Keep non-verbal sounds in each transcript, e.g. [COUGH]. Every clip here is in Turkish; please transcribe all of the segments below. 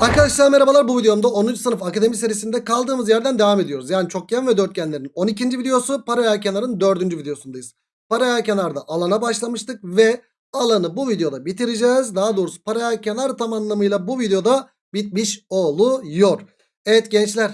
Arkadaşlar merhabalar bu videomda 10. sınıf akademi serisinde kaldığımız yerden devam ediyoruz. Yani çokgen ve dörtgenlerin 12. videosu paralel kenarın 4. videosundayız. Paralel kenarda alana başlamıştık ve alanı bu videoda bitireceğiz. Daha doğrusu paralel kenar tam anlamıyla bu videoda bitmiş oluyor. Evet gençler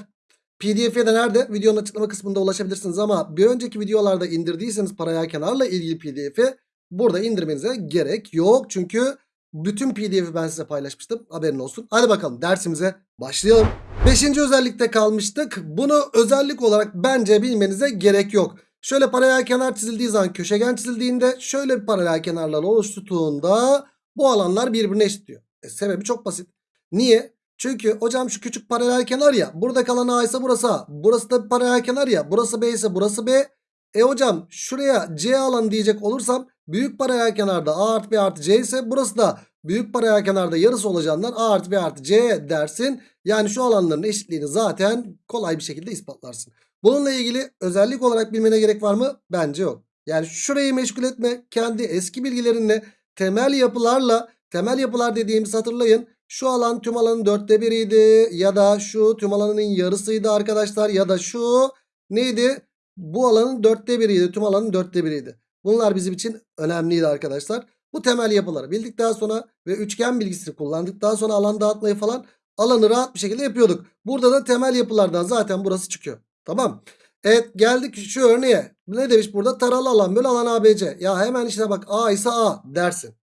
pdf'e de nerede? Videonun açıklama kısmında ulaşabilirsiniz ama bir önceki videolarda indirdiyseniz paralel kenarla ilgili pdf'i burada indirmenize gerek yok. Çünkü bütün pdf'i ben size paylaşmıştım. Haberin olsun. Hadi bakalım dersimize başlayalım. Beşinci özellikte kalmıştık. Bunu özellik olarak bence bilmenize gerek yok. Şöyle paralel kenar çizildiği zaman köşegen çizildiğinde şöyle bir paralel kenarlar oluştuğunda bu alanlar birbirine eşitliyor. E, sebebi çok basit. Niye? Çünkü hocam şu küçük paralel kenar ya. Burada kalan A ise burası A. Burası da bir paralel kenar ya. Burası B ise burası B. E hocam şuraya C alanı diyecek olursam büyük paralel kenarda A artı B artı C ise burası da büyük paralel kenarda yarısı olacağından A artı B artı C dersin. Yani şu alanların eşitliğini zaten kolay bir şekilde ispatlarsın. Bununla ilgili özellik olarak bilmene gerek var mı? Bence yok. Yani şurayı meşgul etme. Kendi eski bilgilerinle temel yapılarla temel yapılar dediğimizi hatırlayın. Şu alan tüm alanın dörtte biriydi ya da şu tüm alanın yarısıydı arkadaşlar ya da şu neydi? Bu alanın dörtte biriydi tüm alanın dörtte biriydi. Bunlar bizim için önemliydi arkadaşlar. Bu temel yapıları bildikten sonra ve üçgen bilgisini kullandıktan sonra alan dağıtmayı falan alanı rahat bir şekilde yapıyorduk. Burada da temel yapılardan zaten burası çıkıyor. Tamam. Evet geldik şu örneğe. Ne demiş burada? Taralı alan bölü alan ABC. Ya hemen işte bak A ise A dersin.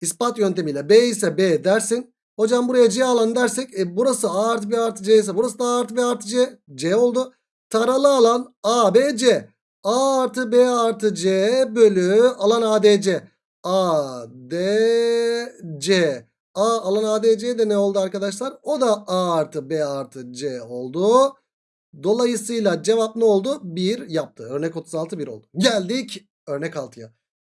İspat yöntemiyle B ise B dersin. Hocam buraya C alan dersek e, burası A artı B artı C ise burası da A artı B artı C. C oldu. Taralı alan A, B, C. A artı B artı C bölü alan ADC. A, D, C. A alan ADC de ne oldu arkadaşlar? O da A artı B artı C oldu. Dolayısıyla cevap ne oldu? 1 yaptı. Örnek 36 1 oldu. Geldik örnek 6'ya.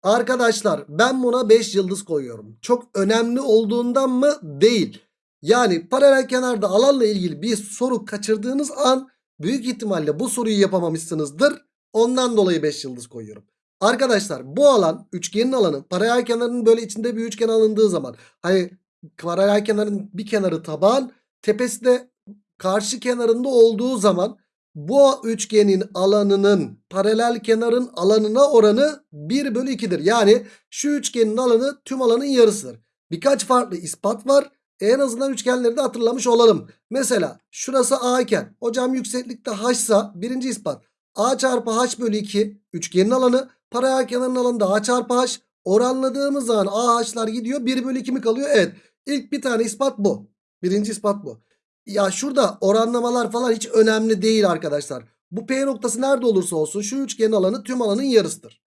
Arkadaşlar ben buna 5 yıldız koyuyorum. Çok önemli olduğundan mı? Değil. Yani paralel kenarda alanla ilgili bir soru kaçırdığınız an büyük ihtimalle bu soruyu yapamamışsınızdır. Ondan dolayı 5 yıldız koyuyorum. Arkadaşlar bu alan üçgenin alanı paralel kenarının böyle içinde bir üçgen alındığı zaman hani paralel kenarın bir kenarı taban tepesi de karşı kenarında olduğu zaman bu üçgenin alanının paralel kenarın alanına oranı 1 bölü 2'dir. Yani şu üçgenin alanı tüm alanın yarısıdır. Birkaç farklı ispat var. En azından üçgenleri de hatırlamış olalım. Mesela şurası A iken hocam yükseklikte H ise birinci ispat. A çarpı H bölü 2 üçgenin alanı paralel kenarın alanında A çarpı H oranladığımız zaman AH'lar gidiyor 1 bölü 2 mi kalıyor? Evet ilk bir tane ispat bu. Birinci ispat bu. Ya şurada oranlamalar falan hiç önemli değil arkadaşlar. Bu P noktası nerede olursa olsun şu üçgenin alanı tüm alanın yarısıdır.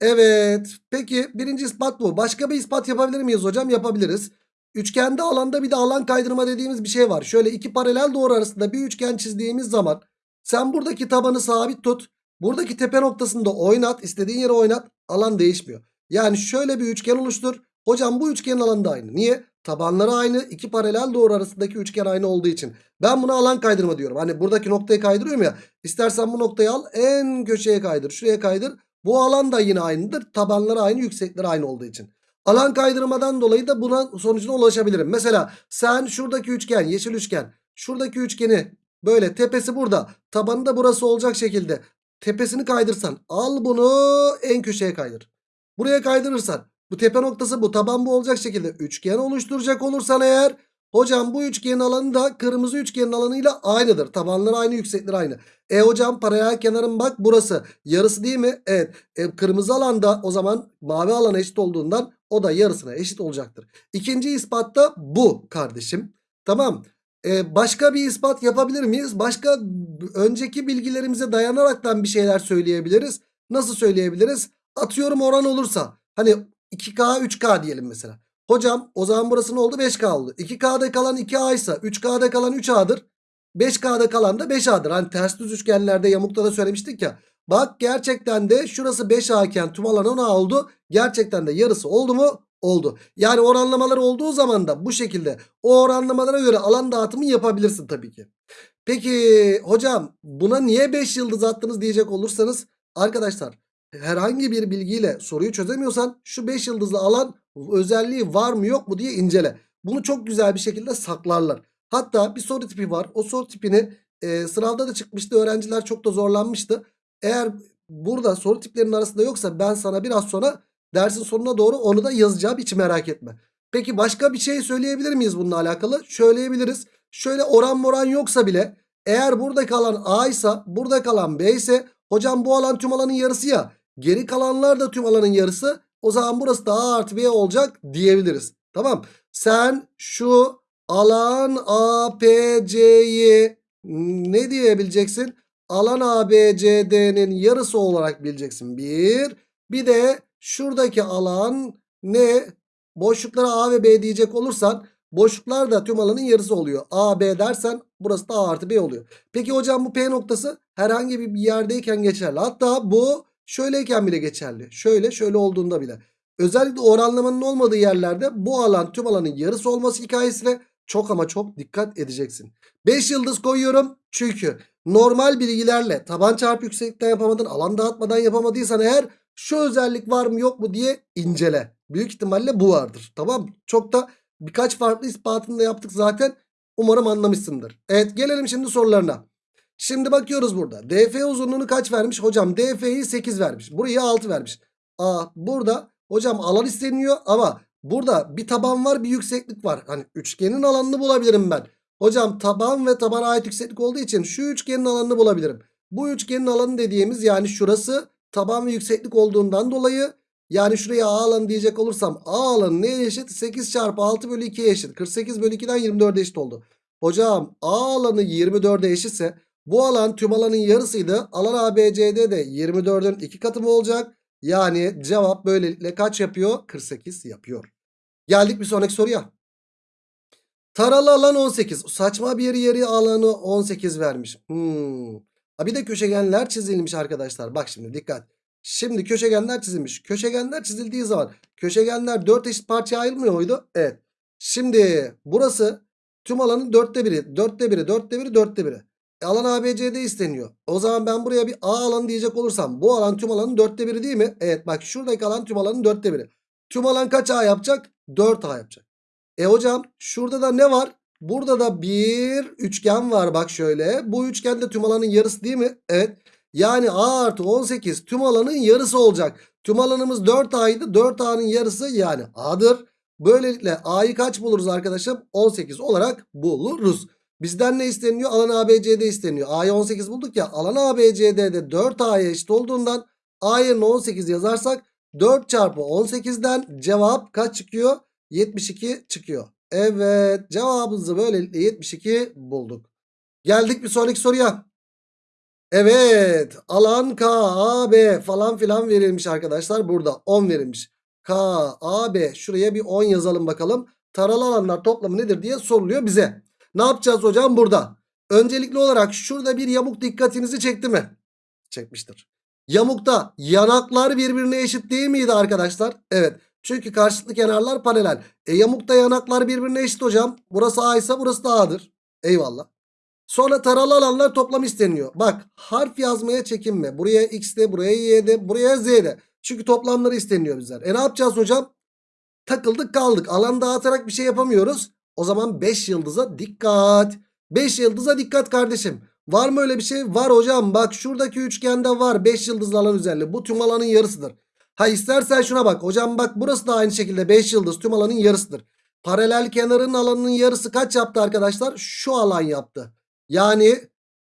Evet. Peki birinci ispat bu. Başka bir ispat yapabilir miyiz hocam? Yapabiliriz. Üçgende alanda bir de alan kaydırma dediğimiz bir şey var. Şöyle iki paralel doğru arasında bir üçgen çizdiğimiz zaman sen buradaki tabanı sabit tut. Buradaki tepe noktasında oynat. istediğin yere oynat. Alan değişmiyor. Yani şöyle bir üçgen oluştur. Hocam bu üçgenin alanı da aynı. Niye? Tabanları aynı. iki paralel doğru arasındaki üçgen aynı olduğu için. Ben buna alan kaydırma diyorum. Hani buradaki noktayı kaydırıyorum ya. İstersen bu noktayı al en köşeye kaydır. Şuraya kaydır. Bu alan da yine aynıdır. Tabanları aynı yüksekleri aynı olduğu için. Alan kaydırmadan dolayı da buna sonucuna ulaşabilirim. Mesela sen şuradaki üçgen yeşil üçgen. Şuradaki üçgeni böyle tepesi burada. Tabanı da burası olacak şekilde. Tepesini kaydırsan al bunu en köşeye kaydır. Buraya kaydırırsan bu tepe noktası bu taban bu olacak şekilde üçgen oluşturacak olursan eğer hocam bu üçgenin alanı da kırmızı üçgenin alanıyla aynıdır. Tabanları aynı yüksekleri aynı. E hocam paralel kenarın bak burası yarısı değil mi? Evet e, kırmızı alanda o zaman mavi alana eşit olduğundan o da yarısına eşit olacaktır. İkinci ispatta bu kardeşim. Tamam. Ee, başka bir ispat yapabilir miyiz? Başka önceki bilgilerimize dayanaraktan bir şeyler söyleyebiliriz. Nasıl söyleyebiliriz? Atıyorum oran olursa. Hani 2K 3K diyelim mesela. Hocam o zaman burası ne oldu? 5K oldu. 2K'da kalan 2A ise 3K'da kalan 3A'dır. 5K'da kalan da 5A'dır. Hani ters düz üçgenlerde yamukta da söylemiştik ya. Bak gerçekten de şurası 5A iken tüm alan 10A oldu. Gerçekten de yarısı oldu mu? Oldu. Yani oranlamalar olduğu zaman da bu şekilde o oranlamalara göre alan dağıtımı yapabilirsin tabii ki. Peki hocam buna niye 5 yıldız attınız diyecek olursanız arkadaşlar herhangi bir bilgiyle soruyu çözemiyorsan şu 5 yıldızlı alan özelliği var mı yok mu diye incele. Bunu çok güzel bir şekilde saklarlar. Hatta bir soru tipi var. O soru tipini e, sınavda da çıkmıştı. Öğrenciler çok da zorlanmıştı. Eğer burada soru tiplerinin arasında yoksa ben sana biraz sonra dersin sonuna doğru onu da yazacağım. Hiç merak etme. Peki başka bir şey söyleyebilir miyiz bununla alakalı? Söyleyebiliriz. Şöyle oran moran yoksa bile eğer burada kalan A ise burada kalan B ise hocam bu alan tüm alanın yarısı ya. Geri kalanlar da tüm alanın yarısı. O zaman burası da A artı B olacak diyebiliriz. Tamam. Sen şu alan APC'yi ne diyebileceksin? Alan ABCD'nin yarısı olarak bileceksin. Bir. Bir de şuradaki alan ne? Boşluklara A ve B diyecek olursan boşluklar da tüm alanın yarısı oluyor. A, B dersen burası da A artı B oluyor. Peki hocam bu P noktası herhangi bir yerdeyken geçerli. Hatta bu şöyleyken bile geçerli. Şöyle şöyle olduğunda bile. Özellikle oranlamanın olmadığı yerlerde bu alan tüm alanın yarısı olması hikayesine çok ama çok dikkat edeceksin. 5 yıldız koyuyorum çünkü normal bilgilerle taban çarpı yükseklikten yapamadın alan dağıtmadan yapamadıysan eğer şu özellik var mı yok mu diye incele. Büyük ihtimalle bu vardır. Tamam Çok da birkaç farklı ispatını da yaptık zaten. Umarım anlamışsındır. Evet gelelim şimdi sorularına. Şimdi bakıyoruz burada. DF uzunluğunu kaç vermiş? Hocam DF'yi 8 vermiş. Burayı 6 vermiş. Aa burada hocam alan isteniyor ama burada bir taban var bir yükseklik var. Hani üçgenin alanını bulabilirim ben. Hocam taban ve tabana ait yükseklik olduğu için şu üçgenin alanını bulabilirim. Bu üçgenin alanı dediğimiz yani şurası taban ve yükseklik olduğundan dolayı yani şuraya A alanı diyecek olursam A alanı neye eşit? 8 çarpı 6 bölü 2'ye eşit. 48 bölü 2'den 24'e eşit oldu. Hocam A alanı 24'e eşitse bu alan tüm alanın yarısıydı. Alan ABCD de 24'ün 2 katı mı olacak? Yani cevap böylelikle kaç yapıyor? 48 yapıyor. Geldik bir sonraki soruya. Taralı alan 18. Saçma bir yeri alanı 18 vermiş. Hmm. Ha bir de köşegenler çizilmiş arkadaşlar. Bak şimdi dikkat. Şimdi köşegenler çizilmiş. Köşegenler çizildiği zaman köşegenler 4 eşit parçaya ayrılmıyor muydu? Evet. Şimdi burası tüm alanın 4'te biri. 4'te biri, 4'te biri, 4'te biri. E, alan ABCD isteniyor. O zaman ben buraya bir A alanı diyecek olursam bu alan tüm alanın 4'te biri değil mi? Evet bak şuradaki alan tüm alanın 4'te biri. Tüm alan kaç A yapacak? 4 A yapacak. E hocam şurada da ne var? Burada da bir üçgen var bak şöyle. Bu üçgen de tüm alanın yarısı değil mi? Evet. Yani A artı 18 tüm alanın yarısı olacak. Tüm alanımız 4A'ydı. 4A'nın yarısı yani A'dır. Böylelikle A'yı kaç buluruz arkadaşım? 18 olarak buluruz. Bizden ne isteniyor? Alan ABCD isteniyor. A'yı 18 bulduk ya. Alan ABCD'de 4A'ya eşit olduğundan A yerine 18 yazarsak 4 çarpı 18'den cevap kaç çıkıyor? 72 çıkıyor. Evet cevabımızı böylelikle 72 bulduk. Geldik bir sonraki soruya. Evet alan K, A, B falan filan verilmiş arkadaşlar. Burada 10 verilmiş. K, A, B şuraya bir 10 yazalım bakalım. Taralı alanlar toplamı nedir diye soruluyor bize. Ne yapacağız hocam burada? Öncelikli olarak şurada bir yamuk dikkatinizi çekti mi? Çekmiştir. Yamukta yanaklar birbirine eşit değil miydi arkadaşlar? Evet. Çünkü karşılıklı kenarlar paralel. E yamukta yanaklar birbirine eşit hocam. Burası A ise burası da A'dır. Eyvallah. Sonra taralı alanlar toplam isteniyor. Bak harf yazmaya çekinme. Buraya X de buraya Y de buraya Z de. Çünkü toplamları isteniyor bizler. E ne yapacağız hocam? Takıldık kaldık. Alan dağıtarak bir şey yapamıyoruz. O zaman 5 yıldıza dikkat. 5 yıldıza dikkat kardeşim. Var mı öyle bir şey? Var hocam. Bak şuradaki üçgende var 5 yıldızlı alan üzerinde. Bu tüm alanın yarısıdır. Ha istersen şuna bak. Hocam bak burası da aynı şekilde 5 yıldız tüm alanın yarısıdır. Paralel kenarın alanının yarısı kaç yaptı arkadaşlar? Şu alan yaptı. Yani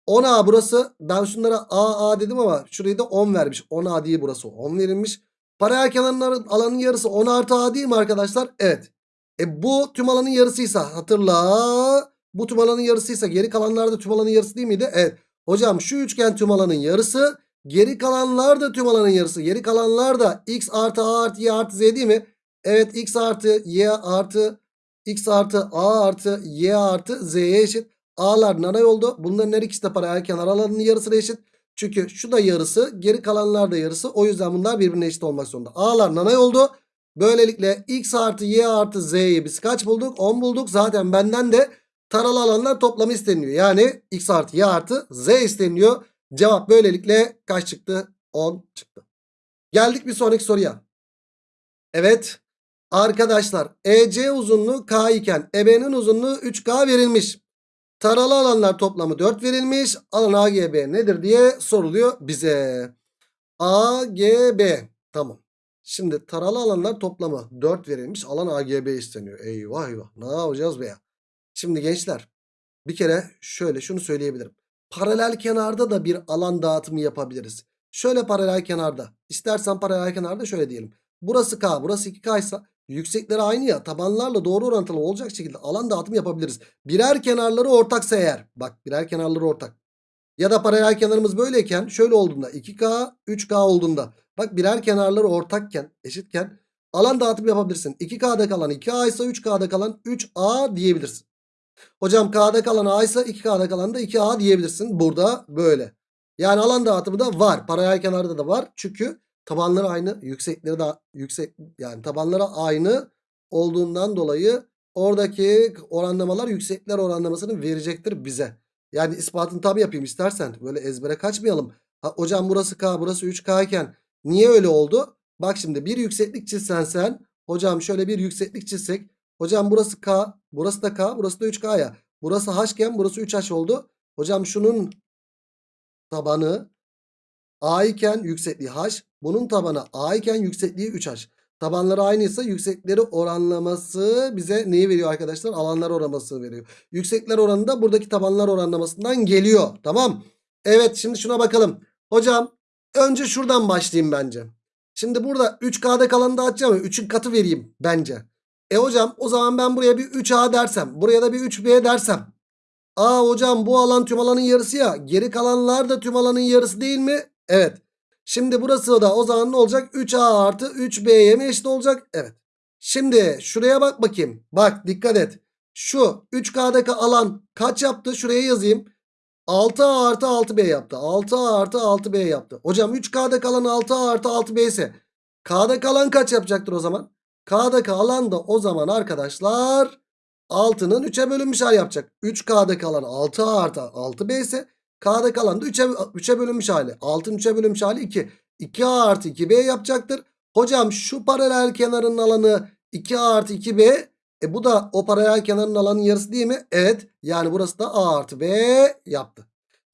10A burası. Ben şunlara A A dedim ama şurayı da 10 vermiş. 10A değil burası. 10 verilmiş. Paralel kenarın alanın yarısı 10 artı A değil mi arkadaşlar? Evet. E bu tüm alanın yarısıysa hatırla. Bu tüm alanın yarısıysa geri kalanlar da tüm alanın yarısı değil miydi? Evet. Hocam şu üçgen tüm alanın yarısı. Geri kalanlar da tüm alanın yarısı. Geri kalanlar da x artı a artı y artı z değil mi? Evet x artı y artı x artı a artı y artı z'ye eşit. A'lar nanay oldu. Bunların her ikisi de paralel kenar alanının yarısına eşit. Çünkü şu da yarısı geri kalanlar da yarısı. O yüzden bunlar birbirine eşit olmak zorunda. A'lar nanay oldu. Böylelikle x artı y artı z'yi biz kaç bulduk? 10 bulduk. Zaten benden de taralı alanlar toplamı isteniyor. Yani x artı y artı z isteniyor. Cevap böylelikle kaç çıktı? 10 çıktı. Geldik bir sonraki soruya. Evet. Arkadaşlar EC uzunluğu K iken EB'nin uzunluğu 3K verilmiş. Taralı alanlar toplamı 4 verilmiş. Alan AGB nedir diye soruluyor bize. AGB. Tamam. Şimdi taralı alanlar toplamı 4 verilmiş. Alan AGB isteniyor. Eyvah eyvah. Ne yapacağız be ya? Şimdi gençler bir kere şöyle şunu söyleyebilirim. Paralel kenarda da bir alan dağıtımı yapabiliriz. Şöyle paralel kenarda. İstersen paralel kenarda şöyle diyelim. Burası K, burası 2K ise yüksekleri aynı ya. Tabanlarla doğru orantılı olacak şekilde alan dağıtımı yapabiliriz. Birer kenarları ortaksa eğer. Bak birer kenarları ortak. Ya da paralel kenarımız böyleyken şöyle olduğunda 2K, 3K olduğunda. Bak birer kenarları ortakken, eşitken alan dağıtımı yapabilirsin. 2K'da kalan 2A ise 3K'da kalan 3A diyebilirsin. Hocam K'da kalan A ise 2K'da kalan da 2A diyebilirsin. Burada böyle. Yani alan dağıtımı da var. Paralel kenarda da var. Çünkü tabanları aynı. Yüksekleri de yüksek yani tabanları aynı olduğundan dolayı oradaki oranlamalar yüksekler oranlamasını verecektir bize. Yani ispatını tabi yapayım istersen. Böyle ezbere kaçmayalım. Ha, hocam burası K burası 3K iken niye öyle oldu? Bak şimdi bir yükseklik çizsen sen. Hocam şöyle bir yükseklik çizsek. Hocam burası K burası da K burası da 3K ya. Burası H iken burası 3H oldu. Hocam şunun tabanı A iken yüksekliği H. Bunun tabanı A iken yüksekliği 3H. Tabanları aynıysa yüksekleri oranlaması bize neyi veriyor arkadaşlar? Alanlar oranlaması veriyor. Yüksekler oranı da buradaki tabanlar oranlamasından geliyor. Tamam. Evet şimdi şuna bakalım. Hocam önce şuradan başlayayım bence. Şimdi burada 3K'da kalanı dağıtacağım ya 3'ün katı vereyim bence. E hocam o zaman ben buraya bir 3A dersem. Buraya da bir 3B dersem. Aa hocam bu alan tüm alanın yarısı ya. Geri kalanlar da tüm alanın yarısı değil mi? Evet. Şimdi burası da o zaman ne olacak? 3A artı 3B'ye mi eşit olacak? Evet. Şimdi şuraya bak bakayım. Bak dikkat et. Şu 3K'daki alan kaç yaptı? Şuraya yazayım. 6A artı 6B yaptı. 6A artı 6B yaptı. Hocam 3K'da kalan 6A artı 6B ise K'da kalan kaç yapacaktır o zaman? K'daki alan da o zaman arkadaşlar 6'nın 3'e bölünmüş hali yapacak. 3K'da kalan 6A artı 6B ise K'da kalan da 3'e 3'e bölünmüş hali. 6'nın 3'e bölünmüş hali 2. 2A artı 2B yapacaktır. Hocam şu paralel kenarın alanı 2A artı 2B. E bu da o paralel kenarın alanın yarısı değil mi? Evet. Yani burası da A artı B yaptı.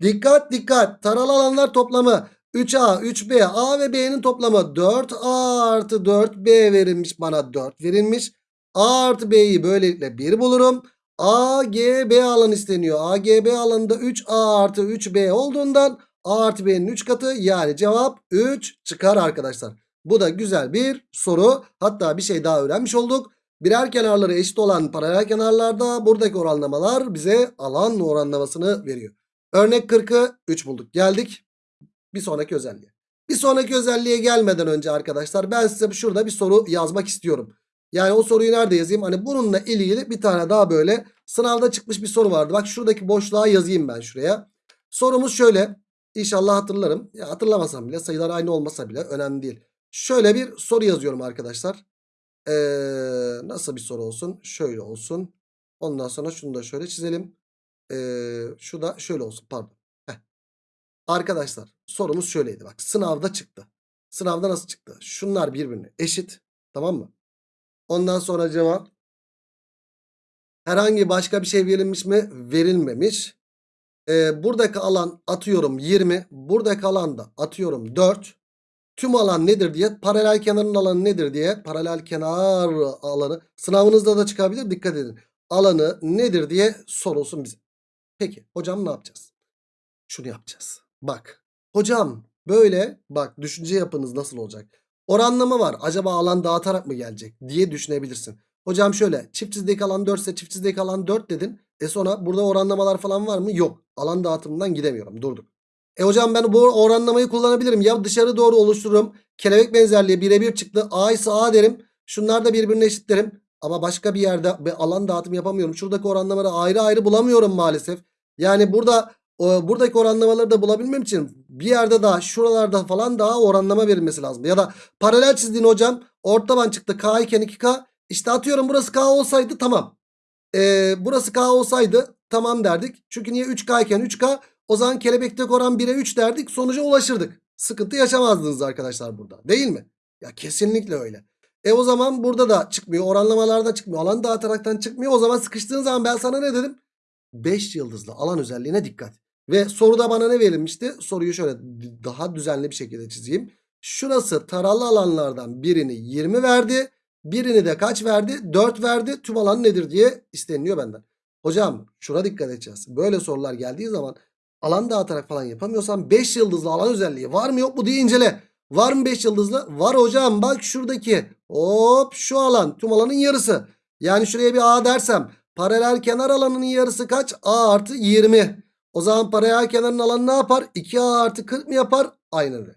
Dikkat dikkat. Taralı alanlar toplamı 3A, 3B, A ve B'nin toplamı 4A artı 4B verilmiş bana 4 verilmiş. A artı B'yi böylelikle 1 bulurum. AGB alan isteniyor. AGB alanında 3A artı 3B olduğundan A artı B'nin 3 katı yani cevap 3 çıkar arkadaşlar. Bu da güzel bir soru. Hatta bir şey daha öğrenmiş olduk. Birer kenarları eşit olan paralel kenarlarda buradaki oranlamalar bize alan oranlamasını veriyor. Örnek 40'ı 3 bulduk. Geldik bir sonraki özelliğe. Bir sonraki özelliğe gelmeden önce arkadaşlar ben size şurada bir soru yazmak istiyorum. Yani o soruyu nerede yazayım? Hani bununla ilgili bir tane daha böyle sınavda çıkmış bir soru vardı. Bak şuradaki boşluğa yazayım ben şuraya. Sorumuz şöyle. İnşallah hatırlarım. Ya hatırlamasam bile sayılar aynı olmasa bile önemli değil. Şöyle bir soru yazıyorum arkadaşlar. Ee, nasıl bir soru olsun? Şöyle olsun. Ondan sonra şunu da şöyle çizelim. Ee, şu da şöyle olsun pardon. Arkadaşlar sorumuz şöyleydi bak sınavda çıktı. Sınavda nasıl çıktı? Şunlar birbirine eşit. Tamam mı? Ondan sonra cevap herhangi başka bir şey verilmiş mi? Verilmemiş. Ee, buradaki alan atıyorum 20. Buradaki alan da atıyorum 4. Tüm alan nedir diye paralel kenarın alanı nedir diye paralel kenar alanı sınavınızda da çıkabilir dikkat edin. Alanı nedir diye sorulsun bize. Peki hocam ne yapacağız? Şunu yapacağız. Bak hocam böyle bak düşünce yapınız nasıl olacak? Oranlama var. Acaba alan dağıtarak mı gelecek diye düşünebilirsin. Hocam şöyle çift çizdeki alan 4 ise çift çizdeki alan 4 dedin. E sonra burada oranlamalar falan var mı? Yok. Alan dağıtımından gidemiyorum. Durduk. E hocam ben bu oranlamayı kullanabilirim. Ya dışarı doğru oluştururum. Kelebek benzerliği birebir çıktı. A ise A derim. Şunlar da birbirine eşit derim. Ama başka bir yerde bir alan dağıtım yapamıyorum. Şuradaki oranlamaları ayrı ayrı bulamıyorum maalesef. Yani burada buradaki oranlamaları da bulabilmem için bir yerde daha şuralarda falan daha oranlama verilmesi lazım. Ya da paralel çizdiğin hocam ortaban çıktı K iken 2K. İşte atıyorum burası K olsaydı tamam. Ee, burası K olsaydı tamam derdik. Çünkü niye 3K iken 3K o zaman kelebekteki oran 1'e 3 derdik sonuca ulaşırdık. Sıkıntı yaşamazdınız arkadaşlar burada değil mi? Ya kesinlikle öyle. E o zaman burada da çıkmıyor. Oranlamalarda çıkmıyor. Alan dağıtaraktan çıkmıyor. O zaman sıkıştığın zaman ben sana ne dedim? 5 yıldızlı alan özelliğine dikkat. Ve soruda bana ne verilmişti? Soruyu şöyle daha düzenli bir şekilde çizeyim. Şurası taralı alanlardan birini 20 verdi. Birini de kaç verdi? 4 verdi. Tüm alan nedir diye isteniliyor benden. Hocam şuna dikkat edeceğiz. Böyle sorular geldiği zaman alan dağıtarak falan yapamıyorsan 5 yıldızlı alan özelliği var mı yok mu diye incele. Var mı 5 yıldızlı? Var hocam bak şuradaki. Hop şu alan tüm alanın yarısı. Yani şuraya bir A dersem paralel kenar alanının yarısı kaç? A artı 20. O zaman paralel kenarın alanı ne yapar? 2A artı 40 mı yapar? Aynen öyle.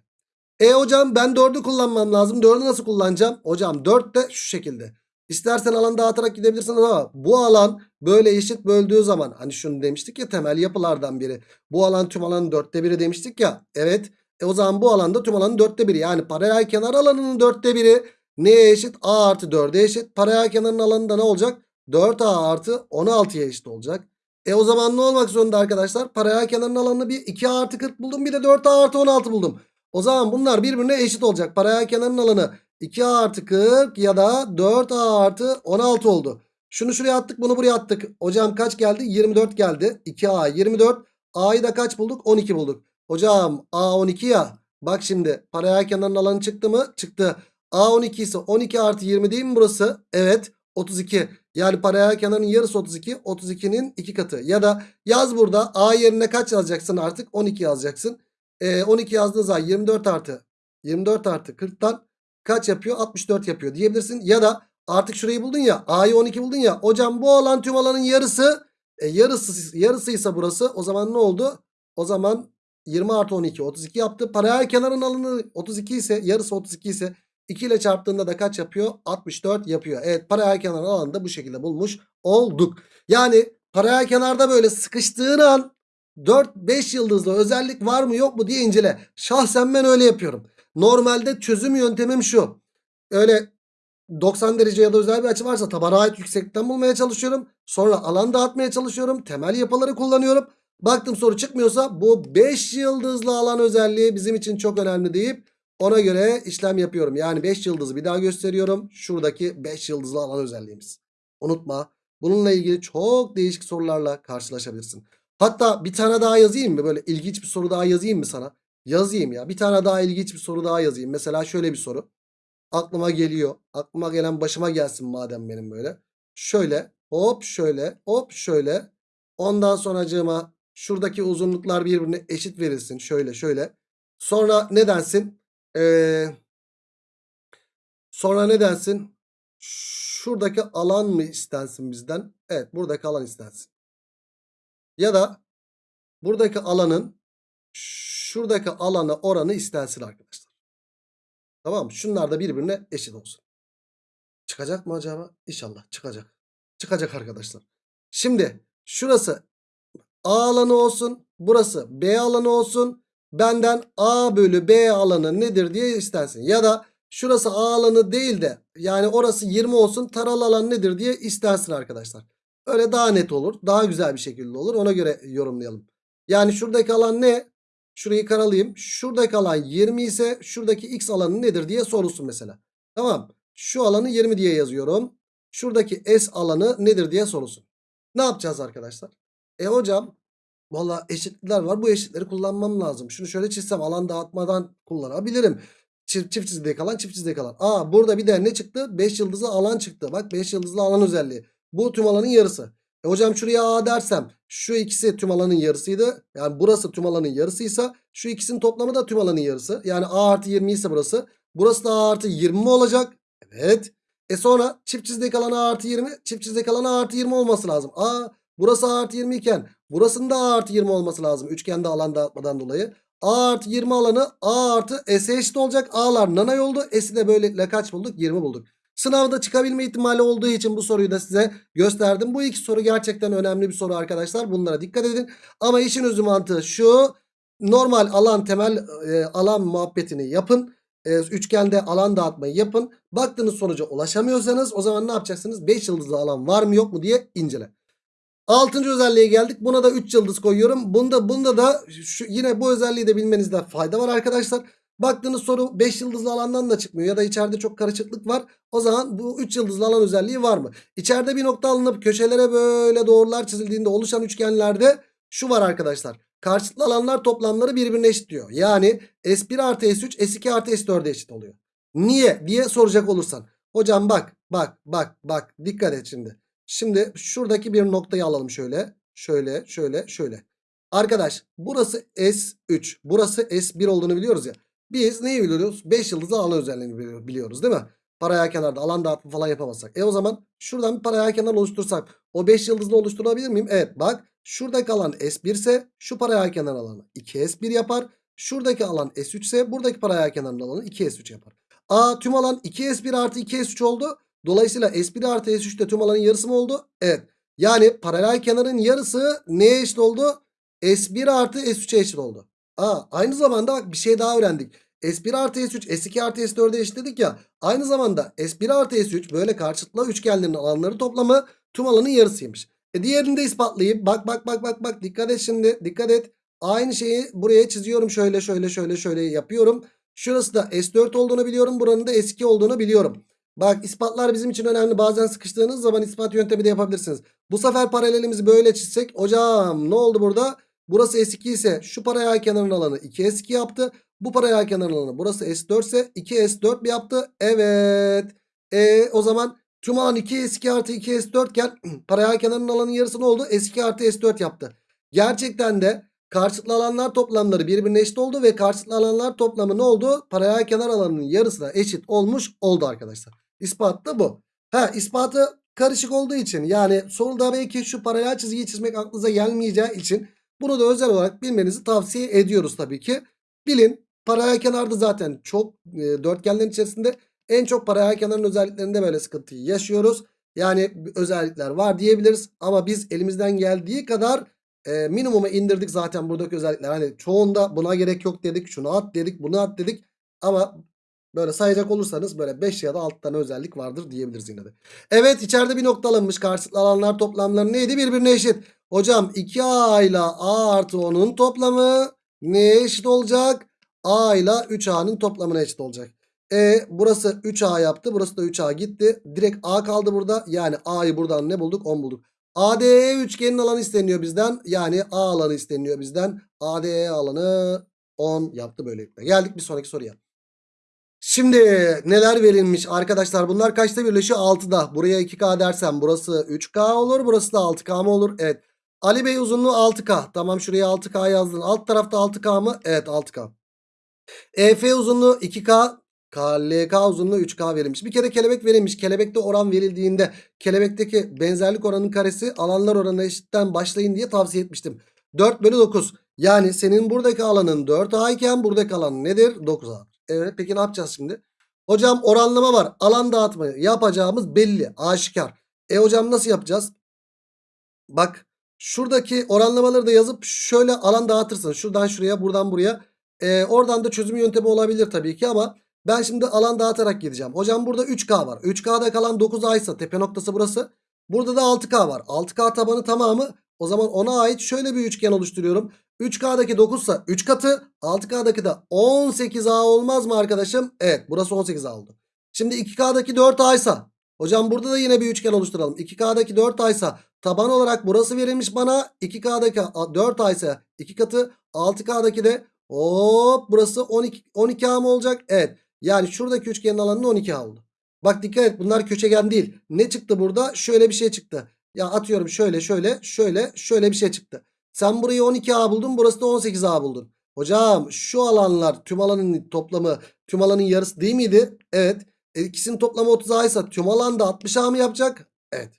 E hocam ben 4'ü kullanmam lazım. 4'ü nasıl kullanacağım? Hocam 4 de şu şekilde. İstersen alan dağıtarak gidebilirsin ama bu alan böyle eşit böldüğü zaman hani şunu demiştik ya temel yapılardan biri. Bu alan tüm alanın dörtte biri demiştik ya. Evet. E o zaman bu alanda tüm alanın dörtte biri. Yani paralel kenar alanının dörtte biri neye eşit? A artı 4'e eşit. Paralel kenarın alanı da ne olacak? 4A artı 16'ya eşit olacak. E o zaman ne olmak zorunda arkadaşlar? Paralel kenarın alanını bir 2A artı 40 buldum. Bir de 4A artı 16 buldum. O zaman bunlar birbirine eşit olacak. Paralel kenarın alanı 2A artı 40 ya da 4A artı 16 oldu. Şunu şuraya attık bunu buraya attık. Hocam kaç geldi? 24 geldi. 2A 24. A'yı da kaç bulduk? 12 bulduk. Hocam A 12 ya. Bak şimdi paralel kenarın alanı çıktı mı? Çıktı. A 12 ise 12 artı 20 değil mi burası? Evet 32. Yani paralel kenarın yarısı 32. 32'nin 2 katı. Ya da yaz burada A yerine kaç yazacaksın artık? 12 yazacaksın. Ee, 12 yazdığın zaman 24 artı 24 artı 40'tan kaç yapıyor? 64 yapıyor diyebilirsin. Ya da artık şurayı buldun ya. A'yı 12 buldun ya. Hocam bu alan tüm alanın yarısı. E, yarısı yarısıysa burası. O zaman ne oldu? O zaman 20 artı 12 32 yaptı. Paralel kenarın alanı 32 ise yarısı 32 ise 2 ile çarptığında da kaç yapıyor? 64 yapıyor. Evet paralel kenarın alanını da bu şekilde bulmuş olduk. Yani paralel kenarda böyle sıkıştığın an 4-5 yıldızlı özellik var mı yok mu diye incele. Şahsen ben öyle yapıyorum. Normalde çözüm yöntemim şu. Öyle 90 derece ya da özel bir açı varsa tabana ait yükseklikten bulmaya çalışıyorum. Sonra alan dağıtmaya çalışıyorum. Temel yapıları kullanıyorum. Baktım soru çıkmıyorsa bu 5 yıldızlı alan özelliği bizim için çok önemli deyip ona göre işlem yapıyorum. Yani 5 yıldızı bir daha gösteriyorum. Şuradaki 5 yıldızlı alan özelliğimiz. Unutma. Bununla ilgili çok değişik sorularla karşılaşabilirsin. Hatta bir tane daha yazayım mı? Böyle ilginç bir soru daha yazayım mı sana? Yazayım ya. Bir tane daha ilginç bir soru daha yazayım. Mesela şöyle bir soru. Aklıma geliyor. Aklıma gelen başıma gelsin madem benim böyle. Şöyle hop şöyle hop şöyle. Ondan sonracığıma şuradaki uzunluklar birbirine eşit verilsin. Şöyle şöyle. Sonra ne densin? Ee, sonra ne densin? Şuradaki alan mı istensin bizden? Evet buradaki alan istensin. Ya da buradaki alanın şuradaki alana oranı istensin arkadaşlar. Tamam mı? Şunlar da birbirine eşit olsun. Çıkacak mı acaba? İnşallah çıkacak. Çıkacak arkadaşlar. Şimdi şurası A alanı olsun. Burası B alanı olsun. Benden A bölü B alanı nedir diye istensin. Ya da şurası A alanı değil de yani orası 20 olsun. Taralı alan nedir diye istensin arkadaşlar. Öyle daha net olur. Daha güzel bir şekilde olur. Ona göre yorumlayalım. Yani şuradaki alan ne? Şurayı karalayayım. Şuradaki alan 20 ise şuradaki x alanı nedir diye sorulsun mesela. Tamam. Şu alanı 20 diye yazıyorum. Şuradaki s alanı nedir diye sorulsun. Ne yapacağız arkadaşlar? E hocam valla eşitlikler var. Bu eşitleri kullanmam lazım. Şunu şöyle çizsem alan dağıtmadan kullanabilirim. Çift, çift çizgiye kalan çift çizgiye kalan. Aa burada bir de ne çıktı? 5 yıldızlı alan çıktı. Bak 5 yıldızlı alan özelliği. Bu tüm alanın yarısı. E hocam şuraya A dersem şu ikisi tüm alanın yarısıydı. Yani burası tüm alanın yarısıysa şu ikisinin toplamı da tüm alanın yarısı. Yani A artı 20 ise burası. Burası da A artı 20 mi olacak? Evet. E sonra çift çizgiye kalan A artı 20 çift çizgiye kalan A artı 20 olması lazım. A burası A artı 20 iken burasının da A artı 20 olması lazım. Üçgende alan dağıtmadan dolayı. A artı 20 alanı A artı S'e eşit olacak. A'lar nanay oldu. S'i de böylelikle kaç bulduk? 20 bulduk. Sınavda çıkabilme ihtimali olduğu için bu soruyu da size gösterdim. Bu iki soru gerçekten önemli bir soru arkadaşlar. Bunlara dikkat edin. Ama işin özü mantığı şu. Normal alan temel e, alan muhabbetini yapın. E, üçgende alan dağıtmayı yapın. Baktığınız sonuca ulaşamıyorsanız o zaman ne yapacaksınız? 5 yıldızlı alan var mı yok mu diye incele. Altıncı özelliğe geldik. Buna da 3 yıldız koyuyorum. Bunda bunda da şu, yine bu özelliği de bilmenizde fayda var arkadaşlar. Baktığınız soru 5 yıldızlı alandan da çıkmıyor ya da içeride çok karışıklık var. O zaman bu 3 yıldızlı alan özelliği var mı? İçeride bir nokta alınıp köşelere böyle doğrular çizildiğinde oluşan üçgenlerde şu var arkadaşlar. Karşılıklı alanlar toplamları birbirine eşit diyor. Yani S1 artı S3 S2 artı S4'e eşit oluyor. Niye diye soracak olursan. Hocam bak bak bak bak dikkat et şimdi. Şimdi şuradaki bir noktayı alalım şöyle. Şöyle şöyle şöyle. Arkadaş burası S3 burası S1 olduğunu biliyoruz ya. Biz neyi biliyoruz? 5 yıldızlı alan özelliğini biliyor- biliyoruz değil mi? Paraya kenarda alan dağıtımı falan yapamazsak. E o zaman şuradan bir paraya kenar oluştursak o 5 yıldızlı oluşturabilir miyim? Evet bak şuradaki alan S1 ise şu paraya kenar alanı 2S1 yapar. Şuradaki alan S3 ise buradaki paraya kenarın alanı 2S3 yapar. A tüm alan 2S1 artı 2S3 oldu. Dolayısıyla S1 artı S3 de tüm alanın yarısı mı oldu? Evet. Yani paralel kenarın yarısı neye eşit oldu? S1 artı S3'e eşit oldu. Aa, aynı zamanda bak bir şey daha öğrendik. S1 artı S3 S2 artı S4'e eşitledik ya. Aynı zamanda S1 artı S3 böyle karşılıklı üçgenlerin alanları toplamı tüm alanın yarısıymış. E diğerini de ispatlayayım. Bak bak bak bak bak dikkat et şimdi dikkat et. Aynı şeyi buraya çiziyorum şöyle şöyle şöyle şöyle yapıyorum. Şurası da S4 olduğunu biliyorum. Buranın da S2 olduğunu biliyorum. Bak ispatlar bizim için önemli. Bazen sıkıştığınız zaman ispat yöntemi de yapabilirsiniz. Bu sefer paralelimizi böyle çizsek. Hocam ne oldu burada? Burası S2 ise şu paralel kenarın alanı 2S2 yaptı. Bu paralel kenarın alanı burası S4 ise 2S4 mi yaptı? Evet. E, o zaman tüm alan 2S2 artı 2S4 iken [CLEARS THROAT] paralel kenarın alanın yarısı ne oldu? S2 artı S4 yaptı. Gerçekten de karşılıklı alanlar toplamları birbirine eşit oldu ve karşılıklı alanlar toplamı ne oldu? Paralel kenar alanının yarısına eşit olmuş oldu arkadaşlar. İspat da bu. Ha ispatı karışık olduğu için yani soruda belki şu paralel çizgiyi çizmek aklınıza gelmeyeceği için bunu da özel olarak bilmenizi tavsiye ediyoruz tabii ki. Bilin paralel kenarda zaten çok e, dörtgenlerin içerisinde en çok paralel kenarın özelliklerinde böyle sıkıntıyı yaşıyoruz. Yani özellikler var diyebiliriz ama biz elimizden geldiği kadar e, minimuma indirdik zaten buradaki özellikler. Hani çoğunda buna gerek yok dedik, şunu at dedik, bunu at dedik ama böyle sayacak olursanız böyle 5 ya da 6 tane özellik vardır diyebiliriz yine de. Evet içeride bir nokta alınmış. Karşılıklı alanlar toplamları neydi? Birbirine eşit. Hocam 2A ile A artı 10'un toplamı neye eşit olacak? A ile 3A'nın toplamına eşit olacak. E burası 3A yaptı. Burası da 3A gitti. Direkt A kaldı burada. Yani A'yı buradan ne bulduk? 10 bulduk. ADE üçgenin alanı isteniyor bizden. Yani A alanı isteniyor bizden. ADE alanı 10 yaptı böylelikle. Geldik bir sonraki soruya. Şimdi neler verilmiş? Arkadaşlar bunlar kaçta birleşiyor? 6'da buraya 2K dersem burası 3K olur burası da 6K mı olur? Evet. Ali Bey uzunluğu 6K tamam şuraya 6K yazdın. Alt tarafta 6K mı? Evet 6K EF uzunluğu 2K KLK uzunluğu 3K verilmiş. Bir kere kelebek verilmiş. Kelebekte oran verildiğinde kelebekteki benzerlik oranının karesi alanlar oranı eşitten başlayın diye tavsiye etmiştim. 4 bölü 9 yani senin buradaki alanın 4A iken buradaki alan nedir? 9A Evet peki ne yapacağız şimdi? Hocam oranlama var. Alan dağıtma yapacağımız belli. Aşikar. E hocam nasıl yapacağız? Bak şuradaki oranlamaları da yazıp şöyle alan dağıtırsın. Şuradan şuraya buradan buraya. E, oradan da çözüm yöntemi olabilir tabii ki ama ben şimdi alan dağıtarak gideceğim. Hocam burada 3K var. 3K'da kalan 9A ise tepe noktası burası. Burada da 6K var. 6K tabanı tamamı o zaman ona ait şöyle bir üçgen oluşturuyorum. 3K'daki 9 ise 3 katı 6K'daki de 18A olmaz mı arkadaşım? Evet burası 18A oldu. Şimdi 2K'daki 4A ise hocam burada da yine bir üçgen oluşturalım. 2K'daki 4A ise taban olarak burası verilmiş bana. 2K'daki 4A ise 2 katı 6K'daki de hop burası 12, 12A mı olacak? Evet yani şuradaki üçgenin alanı 12A oldu. Bak dikkat et bunlar köşegen değil. Ne çıktı burada? Şöyle bir şey çıktı. Ya atıyorum şöyle şöyle şöyle şöyle bir şey çıktı. Sen burayı 12A buldun burası da 18A buldun. Hocam şu alanlar tüm alanın toplamı tüm alanın yarısı değil miydi? Evet. E, ikisinin toplamı 30A ise tüm alan da 60A mı yapacak? Evet.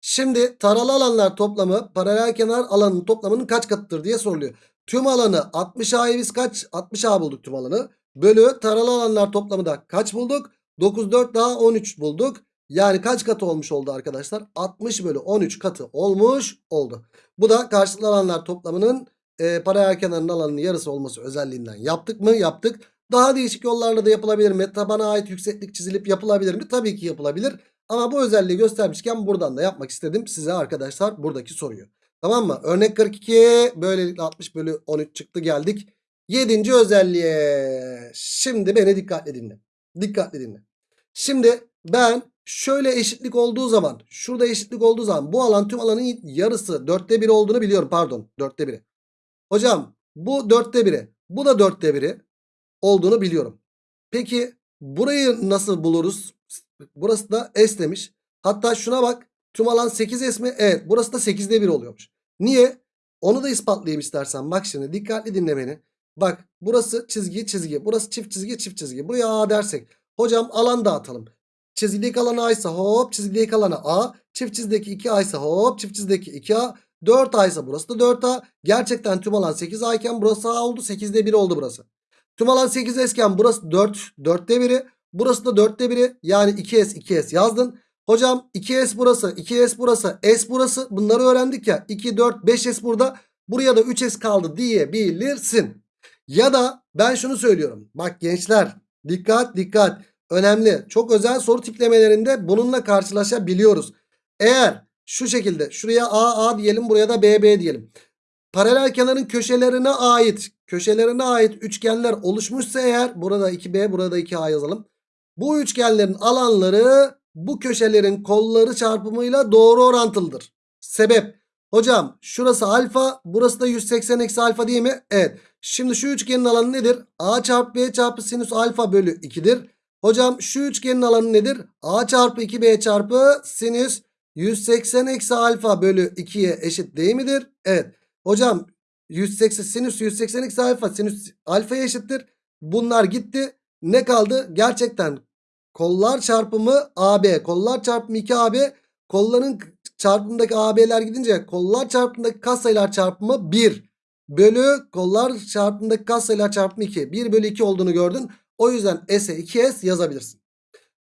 Şimdi taralı alanlar toplamı paralel kenar alanının toplamının kaç katıdır diye soruluyor. Tüm alanı 60A'yı biz kaç? 60A bulduk tüm alanı. Bölü taralı alanlar toplamı da kaç bulduk? 9 4 daha 13 bulduk. Yani kaç katı olmuş oldu arkadaşlar? 60 bölü 13 katı olmuş oldu. Bu da karşılıklı alanlar toplamının e, paralel kenarının alanının yarısı olması özelliğinden yaptık mı? Yaptık. Daha değişik yollarla da yapılabilir mi? Tabana ait yükseklik çizilip yapılabilir mi? Tabii ki yapılabilir. Ama bu özelliği göstermişken buradan da yapmak istedim size arkadaşlar buradaki soruyu. Tamam mı? Örnek 42 böylelikle 60 bölü 13 çıktı geldik. Yedinci özelliğe. Şimdi beni dikkatli dinle. Dikkatli dinle. Şimdi ben şöyle eşitlik olduğu zaman şurada eşitlik olduğu zaman bu alan tüm alanın yarısı dörtte biri olduğunu biliyorum. Pardon dörtte biri. Hocam bu dörtte biri. Bu da dörtte biri olduğunu biliyorum. Peki burayı nasıl buluruz? Burası da S demiş. Hatta şuna bak. Tüm alan 8S mi? Evet. Burası da 8'de 1 oluyormuş. Niye? Onu da ispatlayayım istersen. Bak şimdi dikkatli dinle beni. Bak burası çizgi çizgi. Burası çift çizgi çift çizgi. Buraya A dersek. Hocam alan dağıtalım. Çizgideki alan A ise hop çizgideki alana A. Çift çizdeki 2A ise hop çift çizdeki 2A. 4A ise burası da 4A. Gerçekten tüm alan 8A iken burası A oldu. 8'de 1 oldu burası. Tüm alan 8S iken burası 4. 4'te 1'i. Burası da 4'te 1'i. Yani 2S 2S yazdın. Hocam 2S burası 2S burası S burası. Bunları öğrendik ya. 2 4 5S burada. Buraya da 3S kaldı diyebilirsin. Ya da ben şunu söylüyorum. Bak gençler dikkat dikkat. Önemli. Çok özel soru tiplemelerinde bununla karşılaşabiliyoruz. Eğer şu şekilde şuraya A A diyelim buraya da B B diyelim. Paralel kenarın köşelerine ait köşelerine ait üçgenler oluşmuşsa eğer burada 2B burada 2A yazalım. Bu üçgenlerin alanları bu köşelerin kolları çarpımıyla doğru orantılıdır. Sebep hocam şurası alfa burası da 180 eksi alfa değil mi? Evet. Şimdi şu üçgenin alanı nedir? A çarpı B çarpı sinüs alfa bölü 2'dir. Hocam şu üçgenin alanı nedir? A çarpı 2B çarpı sinüs 180 eksi alfa bölü 2'ye eşit değil midir? Evet. Hocam 180 sinüs 180 eksi alfa sinüs alfaya eşittir. Bunlar gitti. Ne kaldı? Gerçekten kollar çarpımı AB. Kollar çarpımı 2AB. Kolların çarpımındaki AB'ler gidince kollar çarpımındaki katsayılar çarpımı 1. Bölü kollar çarpımındaki katsayılar çarpımı 2. 1 bölü 2 olduğunu gördün. O yüzden S'e 2S yazabilirsin.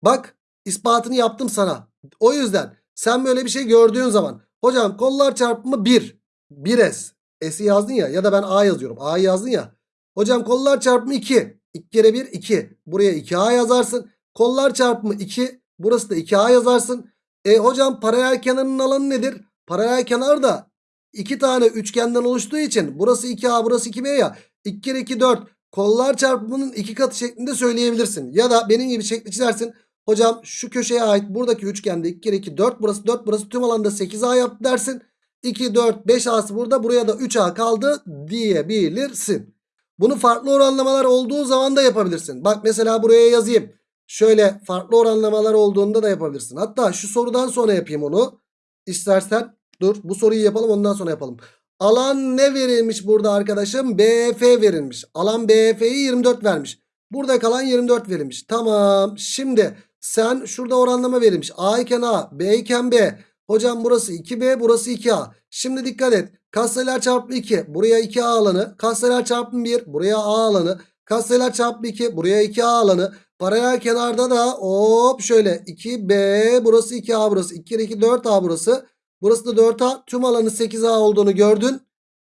Bak ispatını yaptım sana. O yüzden sen böyle bir şey gördüğün zaman hocam kollar çarpımı 1. 1S. S'i yazdın ya ya da ben A yazıyorum. A'yı yazdın ya. Hocam kollar çarpımı 2. 2 kere 1 2. Buraya 2A yazarsın. Kollar çarpımı 2. Burası da 2A yazarsın. E hocam paralel kenarının alanı nedir? Paralel kenar da 2 tane üçgenden oluştuğu için burası 2A burası 2B ya. 2 kere 2 4. Kollar çarpımının 2 katı şeklinde söyleyebilirsin. Ya da benim gibi şekli çizersin. Hocam şu köşeye ait buradaki üçgende 2 kere 2 4 burası 4 burası tüm alanda 8A yaptı dersin. 2 4 5 A'sı burada buraya da 3A kaldı diyebilirsin. Bunu farklı oranlamalar olduğu zaman da yapabilirsin. Bak mesela buraya yazayım. Şöyle farklı oranlamalar olduğunda da yapabilirsin. Hatta şu sorudan sonra yapayım onu. İstersen dur bu soruyu yapalım ondan sonra yapalım. Alan ne verilmiş burada arkadaşım? BF verilmiş. Alan BF'yi 24 vermiş. Burada kalan 24 verilmiş. Tamam. Şimdi sen şurada oranlama verilmiş. A iken A, B iken B. Hocam burası 2B, burası 2A. Şimdi dikkat et. Katsayılar çarpı 2. Buraya 2A alanı. Katsayılar çarpı 1. Buraya A alanı. Katsayılar çarpı 2. Buraya 2A alanı. Paralel kenarda da hop şöyle 2B burası 2A burası. 2 kere 2 4A burası. Burası da 4A. Tüm alanı 8A olduğunu gördün.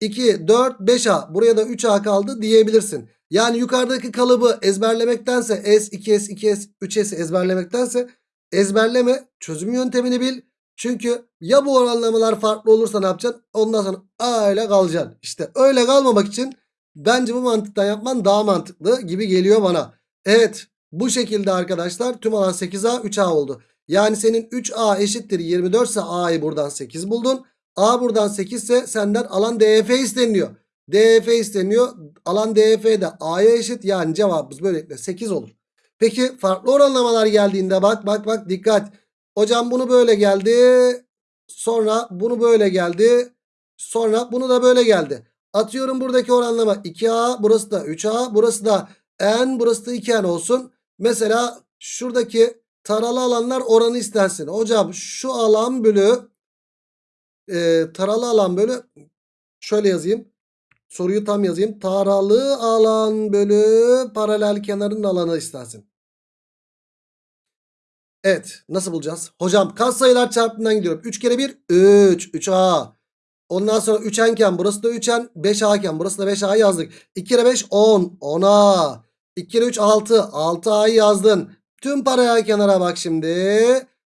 2, 4, 5A. Buraya da 3A kaldı diyebilirsin. Yani yukarıdaki kalıbı ezberlemektense S, 2S, 2S, 3S'i ezberlemektense ezberleme çözüm yöntemini bil. Çünkü ya bu oranlamalar farklı olursa ne yapacaksın? Ondan sonra öyle kalacaksın. İşte öyle kalmamak için bence bu mantıktan yapman daha mantıklı gibi geliyor bana. Evet bu şekilde arkadaşlar tüm alan 8A 3A oldu. Yani senin 3A eşittir 24 ise A'yı buradan 8 buldun. A buradan 8 ise senden alan DF isteniyor. DF isteniyor. Alan DF de A'ya eşit. Yani cevabımız böylelikle 8 olur. Peki farklı oranlamalar geldiğinde bak bak bak dikkat. Hocam bunu böyle geldi. Sonra bunu böyle geldi. Sonra bunu da böyle geldi. Atıyorum buradaki oranlama 2A burası da 3A burası da N burası da 2N olsun. Mesela şuradaki taralı alanlar oranı istensin. Hocam şu alan bölü e, taralı alan bölü şöyle yazayım. Soruyu tam yazayım. Taralı alan bölü paralel kenarın alanı istensin. Evet nasıl bulacağız? Hocam katsayılar çarpımından gidiyorum. 3 kere 1 3. 3A. Ondan sonra 3N iken burası da 3N. 5A iken burası da 5A yazdık. 2 kere 5 10. 10A. 2 kere 3 6. 6A'yı yazdın. Tüm paraya kenara bak şimdi.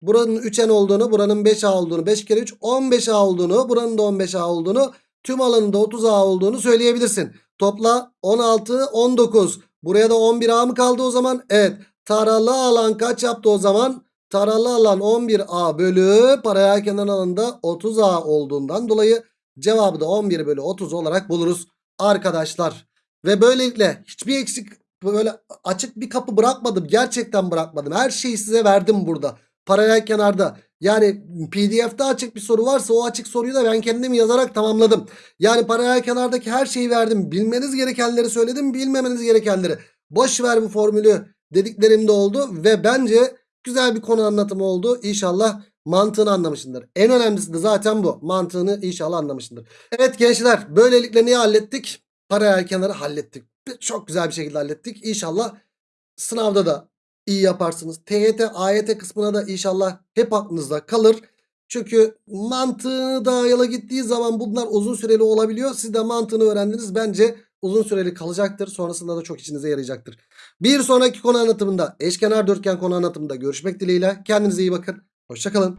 Buranın 3N olduğunu, buranın 5A olduğunu, 5 kere 3 15A olduğunu, buranın da 15A olduğunu, tüm alanında 30A olduğunu söyleyebilirsin. Topla 16 19. Buraya da 11A mı kaldı o zaman? Evet. Taralı alan kaç yaptı o zaman? Taralı alan 11A bölü paralel kenar alanında 30A olduğundan dolayı cevabı da 11 bölü 30 olarak buluruz arkadaşlar. Ve böylelikle hiçbir eksik böyle açık bir kapı bırakmadım. Gerçekten bırakmadım. Her şeyi size verdim burada. Paralel kenarda. Yani pdf'de açık bir soru varsa o açık soruyu da ben kendim yazarak tamamladım. Yani paralel kenardaki her şeyi verdim. Bilmeniz gerekenleri söyledim. Bilmemeniz gerekenleri. Boş ver bu formülü dediklerim de oldu. Ve bence güzel bir konu anlatımı oldu. İnşallah mantığını anlamışsındır. En önemlisi de zaten bu. Mantığını inşallah anlamışsındır. Evet gençler böylelikle neyi hallettik? Paralel kenarı hallettik. Çok güzel bir şekilde hallettik. İnşallah sınavda da iyi yaparsınız. TYT, AYT kısmına da inşallah hep aklınızda kalır. Çünkü mantığını da yola gittiği zaman bunlar uzun süreli olabiliyor. Siz de mantığını öğrendiniz. Bence uzun süreli kalacaktır. Sonrasında da çok işinize yarayacaktır. Bir sonraki konu anlatımında eşkenar dörtgen konu anlatımında görüşmek dileğiyle. Kendinize iyi bakın. Hoşçakalın.